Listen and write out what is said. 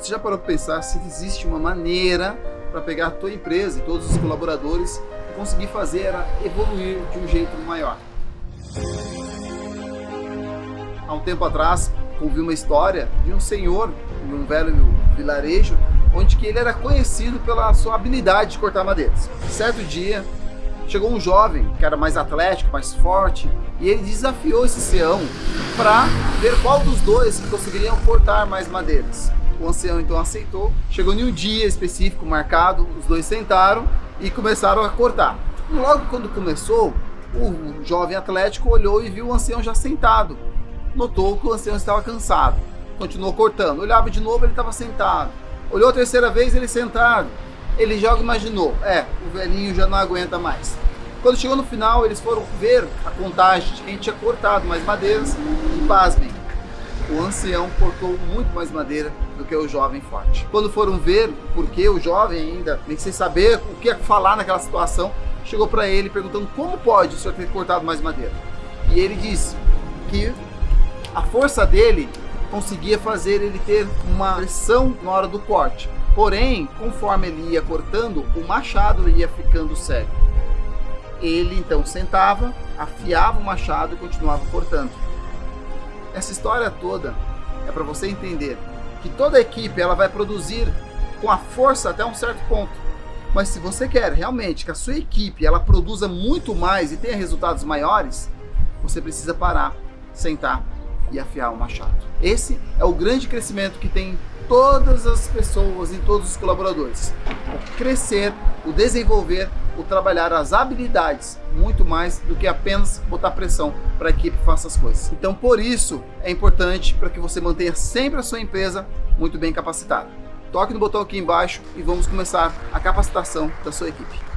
Você já parou para pensar se existe uma maneira para pegar a tua empresa e todos os colaboradores e conseguir fazer ela evoluir de um jeito maior? Há um tempo atrás, ouvi uma história de um senhor em um velho vilarejo onde que ele era conhecido pela sua habilidade de cortar madeiras. Certo dia, chegou um jovem que era mais atlético, mais forte, e ele desafiou esse ancião para ver qual dos dois conseguiriam cortar mais madeiras. O ancião então aceitou, chegou em um dia específico marcado, os dois sentaram e começaram a cortar. Logo quando começou, o jovem atlético olhou e viu o ancião já sentado. Notou que o ancião estava cansado. Continuou cortando. Olhava de novo, ele estava sentado. Olhou a terceira vez, ele sentado. Ele já imaginou, é, o velhinho já não aguenta mais. Quando chegou no final, eles foram ver a contagem de quem tinha cortado mais madeiras e pasmem, o ancião cortou muito mais madeira do que o jovem forte. Quando foram ver por que o jovem ainda, nem sem saber o que falar naquela situação, chegou para ele perguntando como pode o senhor ter cortado mais madeira. E ele disse que a força dele conseguia fazer ele ter uma pressão na hora do corte. Porém, conforme ele ia cortando, o machado ia ficando cego. Ele então sentava, afiava o machado e continuava cortando. Essa história toda é para você entender que toda equipe ela vai produzir com a força até um certo ponto. Mas se você quer realmente que a sua equipe ela produza muito mais e tenha resultados maiores, você precisa parar, sentar e afiar o machado. Esse é o grande crescimento que tem todas as pessoas, em todos os colaboradores. O crescer, o desenvolver, o trabalhar as habilidades, muito mais do que apenas botar pressão para a equipe faça as coisas. Então, por isso, é importante para que você mantenha sempre a sua empresa muito bem capacitada. Toque no botão aqui embaixo e vamos começar a capacitação da sua equipe.